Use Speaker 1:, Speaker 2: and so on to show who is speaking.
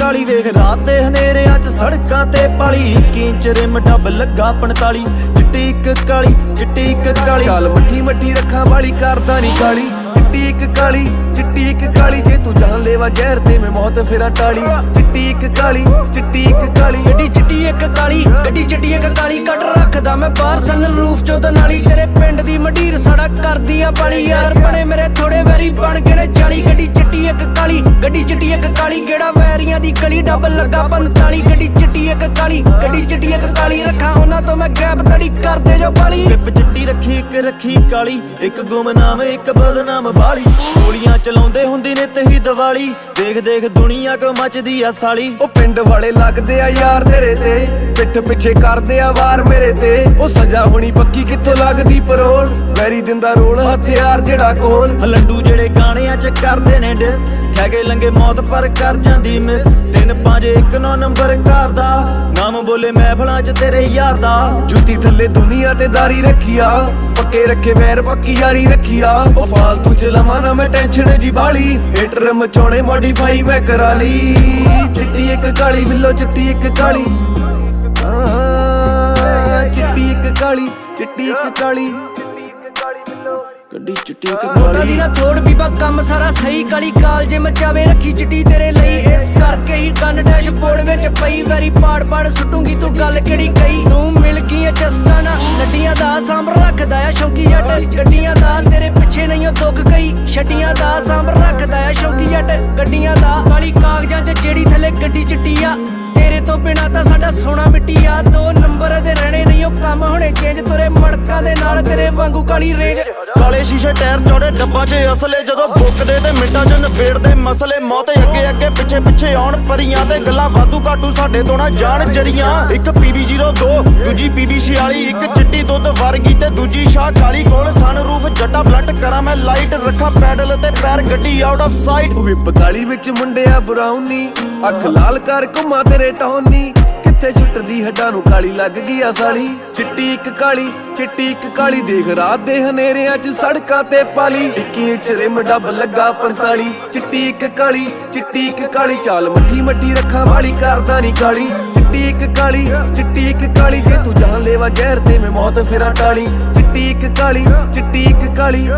Speaker 1: ਰਾਤੇ ਹਨੇਰਿਆਂ 'ਚ ਸੜਕਾਂ ਤੇ ਪਾਲੀ। ਇੱਕ ਇੰਚ ਰਿਮ ਡੱਬ ਲੱਗਾ 45 ਚਿੱਟੀ ਇੱਕ ਕਾਲੀ, ਚਿੱਟੀ ਇੱਕ ਕਾਲੀ।
Speaker 2: ਚੱਲ ਮੱਠੀ ਮੱਠੀ ਰੱਖਾਂ ਵਾਲੀ ਕਰਦਾ ਨਹੀਂ ਕਾਲੀ ਚਿੱਟੀ ਇੱਕ ਕਾਲੀ, ਚਿੱਟੀ ਇੱਕ ਕਾਲੀ। ਜੇ ਤੂੰ ਜਾਨ ਲੈਵਾ ਜ਼ਹਿਰ ਤੇ ਮੈਂ ਮੌਤ ਫੇਰਾ ਟਾਲੀ। ਚਿੱਟੀ ਇੱਕ ਕਾਲੀ, ਚਿੱਟੀ ਇੱਕ ਕਾਲੀ।
Speaker 3: ਗੱਡੀ ਚਿੱਟੀ ਇੱਕ ਕਾਲੀ, ਗੱਡੀ ਚਿੱਟੀ ਇੱਕ ਕਾਲੀ। ਕੱਟ ਰੱਖਦਾ ਮੈਂ ਬਾਹਰ ਸਨ ਰੂਫ ਚੋਂ ਤੇ ਨਾਲੀ ਤੇਰੇ ਪਿੰਡ ਦੀ ਮਡੀਰ ਸੜਕ ਕਰਦੀ ਆ ਪਾਲੀ। ਯਾਰ ਬਣੇ ਮੇਰੇ ਥੋੜੇ ਵੈਰੀ ਬਣ ਗਏ ਨੇ 40 ਗੱਡੀ ਗੱਡੀ ਚਿੱਟੀ ਇੱਕ ਕਾਲੀ ਕਿਹੜਾ ਵੈਰੀਆਂ ਦੀ ਗਲੀ ਡੱਬ ਲੱਗਾ 45 ਗੱਡੀ ਚਿੱਟੀ ਇੱਕ ਕਾਲੀ ਗੱਡੀ ਚਿੱਟੀ ਇੱਕ ਕਾਲੀ। ਰੱਖਾਂ ਉਹਨਾਂ ਤੋਂ ਮੈਂ ਗੈਪ ਤੜੀ ਕਰਦੇ ਜੋ ਪਾਲੀ।
Speaker 1: ਪਿੱਪ ਚਿੱਟੀ ਰੱਖੀ ਇੱਕ ਰੱਖੀ ਕਾਲੀ। ਇੱਕ ਗੁਮਨਾਮ ਇੱਕ ਬਦਨਾਮ ਬਾਲੀ। ਗੋਲੀਆਂ ਚਲਾਉਂਦੇ ਹੁੰਦੀ ਨੇ ਤਹੀ ਦੀਵਾਲੀ। ਦੇਖ ਦੇਖ ਦੁਨੀਆ ਕੋ ਮੱਚਦੀ ਆ ਸਾਲੀ।
Speaker 2: ਉਹ ਪਿੰਡ ਵਾਲੇ ਲੱਗਦੇ ਆ ਯਾਰ ਤੇਰੇ ਤੇ। ਪਿੱਠ ਪਿੱਛੇ ਕਰਦੇ ਆ ਵਾਰ ਮੇਰੇ ਤੇ। ਉਹ ਸਜ਼ਾ ਹੋਣੀ ਪੱਕੀ ਕਿੱਥੋਂ ਲੱਗਦੀ ਪਰੋਲ? ਵੈਰੀ ਦਿੰਦਾ ਰੋਲ ਹਥਿਆਰ ਜਿਹੜਾ ਕੋਲ।
Speaker 1: ਲੰਡੂ ਜਿਹੜੇ ਚ ਕਰਦੇ ਨੇ ਡਿਸ। ਕਹਿ ਲੰਗੇ ਮੌਤ ਪਰ ਕਰ ਜਾਂਦੀ ਮਿਸ ਤਿੰਨ ਪੰਜ, ਇੱਕ ਨੌ ਨੰਬਰ ਘਰ ਦਾ। ਨਾਮ ਬੋਲੇ ਮਹਿਫਲਾਂ ਚ ਤੇਰੇ ਯਾਰ ਦਾ।
Speaker 2: ਜੁੱਤੀ ਥੱਲੇ ਦੁਨੀਆ ਤੇ ਦਾਰੀ ਰੱਖੀਆ। ਪੱਕੇ ਰੱਖੇ ਵੈਰ, ਪੱਕੀ ਯਾਰੀ ਰੱਖੀਆ। ਉਹ ਫਾਲਤੂ ਚ ਲਵਾਂ ਨਾ ਮੈਂ ਟੈਨਸ਼ਨ ਜੀ ਬਾਲੀ। ਹੀਟਰ ਮਚਾਉਣੇ ਮੋਡੀਫਾਈ ਮੈਂ ਕਰਾ ਲਈ। ਚਿੱਟੀ ਇੱਕ ਕਾਲੀ, ਬਿੱਲੋ ਚਿੱਟੀ ਇੱਕ ਕਾਲੀ। ਚਿੱਟੀ ਇੱਕ ਕਾਲੀ, ਚਿੱਟੀ ਇੱਕ ਕਾਲੀ।
Speaker 1: ਗੱਡੀ ਚਿੱਟੀ
Speaker 3: ਨੋਟਾਂ ਦੀ
Speaker 1: ਕਾਲੀ
Speaker 3: ਨਾ ਥੋੜ ਬੀਬਾ ਕੰਮ ਸਾਰਾ ਸਹੀ। ਕਾਲੀ ਕਾਲ ਜੇ ਮਚਾਵੇ ਰੱਖੀ ਚਿੱਟੀ ਤੇਰੇ ਲਈ। ਇਸ ਕਰਕੇ ਹੀ ਕੰਨ ਡੈਸ਼ਬੋਰਡ ਵਿੱਚ ਪਈ। ਵੈਰੀ ਪਾੜ ਪਾੜ ਸੁੱਟੂਗੀ ਤੂੰ ਗੱਲ ਕਿਹੜੀ ਕਹੀ? ਤੂੰ ਮਿਲ ਗਈ ਐ ਚਸਕਾ ਨਾ ਨੱਡੀਆਂ ਦਾ ਸਾਂਭ ਰੱਖਦਾ ਆ ਸ਼ੌਂਕੀ ਜੱਟ। ਗੱਡੀਆਂ ਦਾ ਤੇਰੇ ਪਿੱਛੇ ਨਹੀਂ ਉਹ ਦੁੱਖ ਗਈ ਛੱਡੀਆਂ ਦਾ ਸਾਂਭ ਰੱਖਦਾ ਆ ਸ਼ੌਂਕੀ ਜੱਟ। ਗੱਡੀਆਂ ਦਾ ਕਾਲੀ ਕਾਗਜ਼ਾਂ 'ਚ ਜਿਹੜੀ ਥੱਲੇ ਗੱਡੀ ਚਿੱਟੀ ਆ। ਤੇਰੇ ਤੋਂ ਬਿਨਾ ਤਾਂ ਸਾਡਾ ਸੋਨਾ ਮਿੱਟੀ ਆ। ਦੋ ਨਾਲ ਤੇਰੇ ਵਾਂਗੂ ਕਾਲੀ ਰੇਂਜ
Speaker 1: ਕਾਲੇ ਸ਼ੀਸ਼ੇ ਟਾਇਰ ਚੌੜੇ ਡੱਬਾ 'ਚ ਅਸਲੇ, ਜਦੋਂ ਬੁੱਕਦੇ ਤੇ ਮਿੰਟਾਂ 'ਚ ਨਿਬੇੜਦੇ ਮਸਲੇ, ਮੌਤ ਅੱਗੇ ਅੱਗੇ ਪਿੱਛੇ ਪਿੱਛੇ ਆਉਣ ਪਰੀਆਂ ਤੇ ਗੱਲਾਂ ਵਾਧੂ ਘਾਟੂ ਸਾਡੇ ਤੋਂ ਨਾ ਜਾਣ ਜਰੀਆਂ ਇੱਕ PB02 ਦੂਜੀ PB46 ਇੱਕ ਚਿੱਟੀ ਦੁੱਧ ਵਰਗੀ ਤੇ ਦੂਜੀ ਸ਼ਾਹ ਕਾਲੀ ਕੋਲ। ਸਨ ਰੂਫ ਜੱਟਾ ਬਲੱਟ ਕਰਾਂ ਮੈਂ ਲਾਈਟ ਰੱਖਾਂ ਪੈਡਲ ਤੇ ਪੈਰ, ਗੱਡੀ ਆਊਟ ਆਫ ਸਾਈਟ
Speaker 2: ਵਿਪ ਕਾਲੀ ਵਿੱਚ ਮੁੰਡਿਆ ਬਰਾਉਨੀ, ਅੱਖ ਲਾਲ ਕਰ ਘੁਮਾ ਤੇਰੇ ਟੌਨੀ। ਕਿੱਥੇ ਛੁੱਟਦੀ ਹੱਡਾਂ ਨੂੰ ਕਾਲੀ ਲੱਗ ਗਈ ਆ ਸਾਲੀ। ਚਿੱਟੀ ਇੱਕ ਕਾਲੀ, ਚਿੱਟੀ ਇੱਕ ਕਾਲੀ। ਦੇਖ ਰਾਤ ਦੇ ਹਨੇਰਿਆਂ 'ਚ ਸੜਕਾਂ ਤੇ ਪਾਲੀ। 21 ਇੰਚ ਰਿਮ ਡੱਬ ਲੱਗਾ 45 ਚਿੱਟੀ ਇੱਕ ਕਾਲੀ, ਚਿੱਟੀ ਇੱਕ ਕਾਲੀ। ਚਾਲ ਮੱਠੀ ਮੱਠੀ ਰੱਖਾਂ ਵਾਲੀ, ਕਰਦਾ ਨਹੀਂ ਕਾਲੀ। ਚਿੱਟੀ ਇੱਕ ਕਾਲੀ, ਚਿੱਟੀ ਇੱਕ ਕਾਲੀ। ਜੇ ਤੂੰ ਜਾਨ ਲੈਵਾ ਜ਼ਹਿਰ ਤੇ ਮੈਂ ਮੌਤ ਫੇਰਾ ਟਾਲੀ। ਚਿੱਟੀ ਇੱਕ ਕਾਲੀ, ਚਿੱਟੀ ਇੱਕ ਕਾਲੀ।